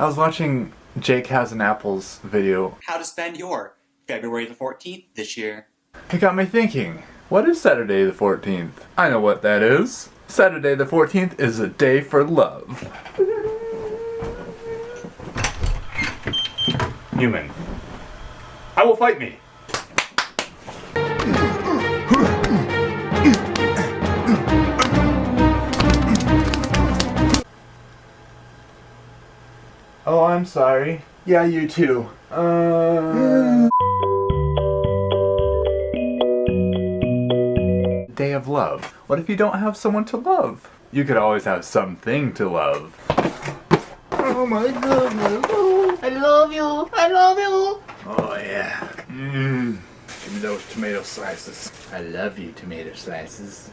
I was watching Jake Has an Apples video. How to spend your February the 14th this year. It got me thinking, what is Saturday the 14th? I know what that is. Saturday the 14th is a day for love. Human. I will fight me. Oh, I'm sorry. Yeah, you too. Uh... Day of love. What if you don't have someone to love? You could always have something to love. Oh my goodness. Oh, I love you. I love you. Oh yeah. Mmm. Give me those tomato slices. I love you, tomato slices.